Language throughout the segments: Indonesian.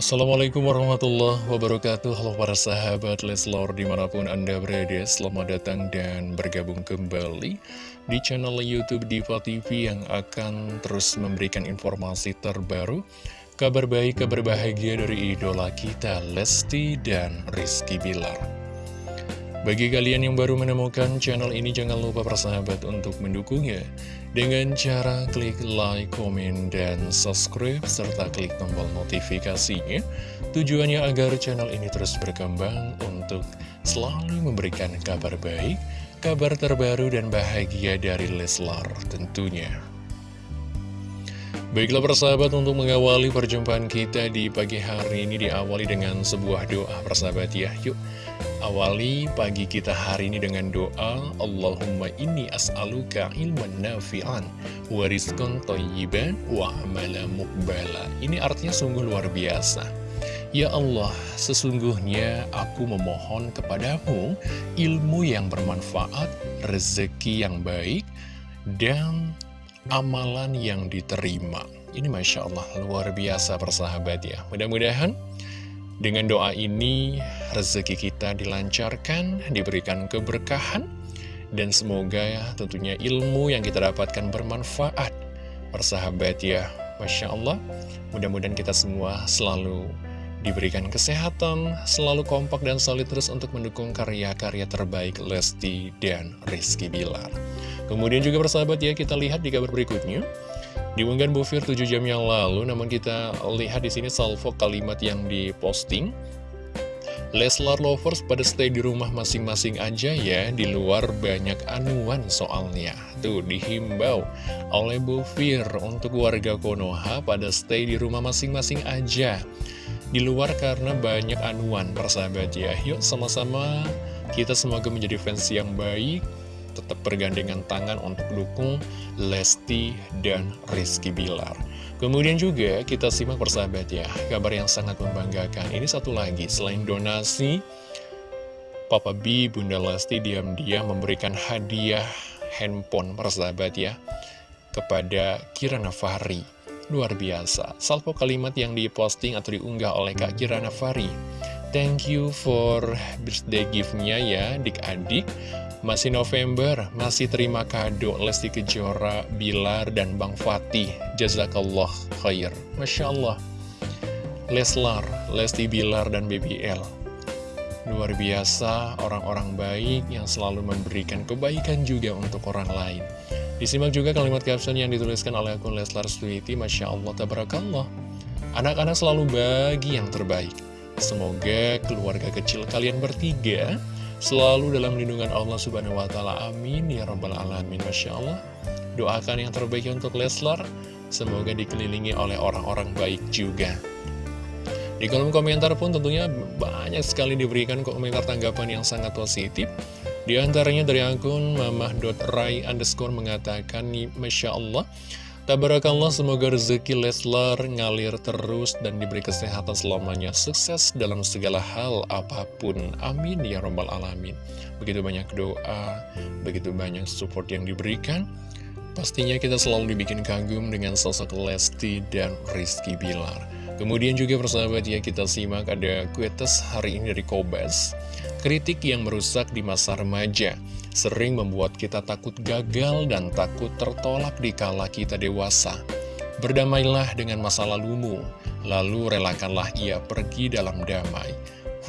Assalamualaikum warahmatullahi wabarakatuh. Halo para sahabat Leslor di mana pun anda berada Selamat datang dan bergabung kembali Di channel Youtube Diva TV Yang akan terus memberikan informasi terbaru Kabar baik, kabar bahagia dari idola kita Lesti dan Rizky Bilar bagi kalian yang baru menemukan channel ini, jangan lupa persahabat untuk mendukungnya dengan cara klik like, komen, dan subscribe, serta klik tombol notifikasinya. Tujuannya agar channel ini terus berkembang untuk selalu memberikan kabar baik, kabar terbaru dan bahagia dari Leslar tentunya. Baiklah persahabat untuk mengawali perjumpaan kita di pagi hari ini diawali dengan sebuah doa persahabat ya. Yuk Awali pagi kita hari ini dengan doa Allahumma inni as'aluka ilman nafi'an wa rizqan thayyiban wa amala muqbala Ini artinya sungguh luar biasa Ya Allah, sesungguhnya aku memohon kepadamu ilmu yang bermanfaat, rezeki yang baik, dan amalan yang diterima. Ini Masya Allah, luar biasa persahabat ya. Mudah-mudahan dengan doa ini, rezeki kita dilancarkan, diberikan keberkahan, dan semoga ya tentunya ilmu yang kita dapatkan bermanfaat. Persahabat ya, Masya Allah, mudah-mudahan kita semua selalu diberikan kesehatan, selalu kompak dan solid terus untuk mendukung karya-karya terbaik Lesti dan Rizky Bilar. Kemudian juga persahabat ya, kita lihat di kabar berikutnya. Diunggah Bu Fir 7 jam yang lalu, namun kita lihat di sini salvo kalimat yang diposting. Leslar Lovers pada stay di rumah masing-masing aja ya, di luar banyak anuan soalnya. Tuh, dihimbau oleh Bu Fir untuk warga Konoha pada stay di rumah masing-masing aja. Di luar karena banyak anuan, persahabat ya. Yuk sama-sama kita semoga menjadi fans yang baik, tetap bergandengan tangan untuk dukung Lesti dan Rizky Bilar. Kemudian juga kita simak persahabat ya, kabar yang sangat membanggakan. Ini satu lagi, selain donasi, Papa B, Bunda Lesti diam-diam memberikan hadiah handphone persahabat ya, kepada Kirana Fahri. Luar biasa, salvo kalimat yang diposting atau diunggah oleh Kak Kirana Fahri. Thank you for birthday gift-nya ya, dik-adik. Masih November, masih terima kado Lesti Kejora, Bilar, dan Bang Fatih. Jazakallah khair. Masya Allah. Leslar, Lesti Bilar, dan BBL. Luar biasa, orang-orang baik yang selalu memberikan kebaikan juga untuk orang lain. Disimak juga kalimat caption yang dituliskan oleh akun Leslar Sweety, Masya Allah, Tabarakallah. Anak-anak selalu bagi yang terbaik. Semoga keluarga kecil kalian bertiga selalu dalam lindungan Allah Subhanahu wa Ta'ala. Amin ya Rabbal 'Alamin. Masya Allah, doakan yang terbaik untuk Leslar, semoga dikelilingi oleh orang-orang baik juga. Di kolom komentar pun tentunya banyak sekali diberikan komentar tanggapan yang sangat positif. Di antaranya dari akun mamah.rai underscore mengatakan, Masya Allah, Tabarakallah semoga rezeki Leslar ngalir terus dan diberi kesehatan selamanya. Sukses dalam segala hal apa pun. Amin ya robbal alamin. Begitu banyak doa, begitu banyak support yang diberikan Pastinya kita selalu dibikin kagum dengan sosok Lesti dan Rizky Bilar Kemudian juga persahabat ya kita simak ada kuetes hari ini dari Kobas Kritik yang merusak di masa remaja sering membuat kita takut gagal dan takut tertolak di kala kita dewasa. Berdamailah dengan masa lalumu, lalu relakanlah ia pergi dalam damai.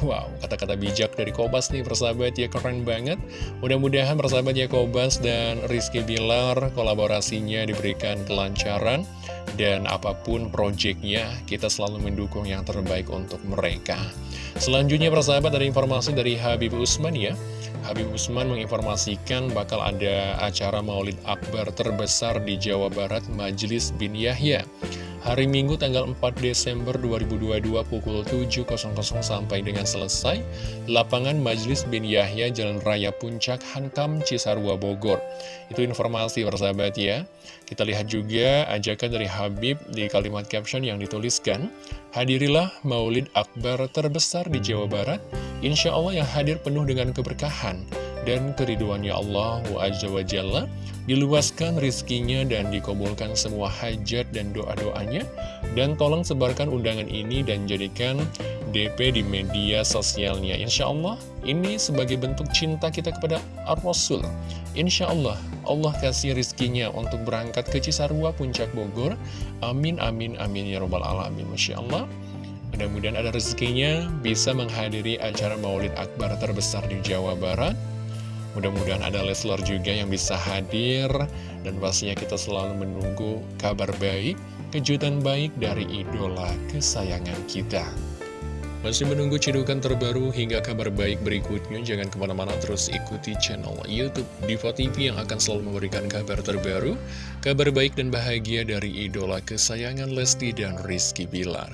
Wow, kata-kata bijak dari Kobas nih persahabat ya keren banget Mudah-mudahan persahabat ya Kobas dan Rizky Bilar kolaborasinya diberikan kelancaran Dan apa pun proyeknya kita selalu mendukung yang terbaik untuk mereka. Selanjutnya persahabat ada informasi dari Habib Usman ya. Habib Usman menginformasikan bakal ada acara maulid akbar terbesar di Jawa Barat Majelis bin Yahya Hari Minggu tanggal 4 Desember 2022 pukul 7.00 sampai dengan selesai Lapangan Majelis bin Yahya Jalan Raya Puncak Hankam Cisarua Bogor. Itu informasi persahabat ya. Kita lihat juga ajakan dari Habib di kalimat caption yang dituliskan Hadirilah maulid akbar terbesar di Jawa Barat. Insya Allah yang hadir penuh dengan keberkahan dan keriduannya Allah wa diluaskan rizkinya dan dikabulkan semua hajat dan doa-doanya. Dan tolong sebarkan undangan ini dan jadikan DP di media sosialnya. Insya Allah ini sebagai bentuk cinta kita kepada Ar-Rasul. Insya Allah Allah kasih rizkinya untuk berangkat ke Cisarua, Puncak Bogor. Amin, amin, amin ya robbal alamin. Masya Allah. Mudah-mudahan ada rezekinya bisa menghadiri acara maulid akbar terbesar di Jawa Barat. Mudah-mudahan ada Leslar juga yang bisa hadir dan pastinya kita selalu menunggu kabar baik, kejutan baik dari idola kesayangan kita. Masih menunggu cedukan terbaru hingga kabar baik berikutnya, jangan ke mana-mana terus ikuti channel Youtube Diva TV yang akan selalu memberikan kabar terbaru, kabar baik dan bahagia dari idola kesayangan Lesti dan Rizky Bilar.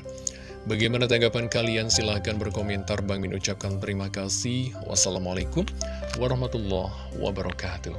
Bagaimana tanggapan kalian? Silahkan berkomentar. Bang Min ucapkan terima kasih. Wassalamualaikum warahmatullahi wabarakatuh.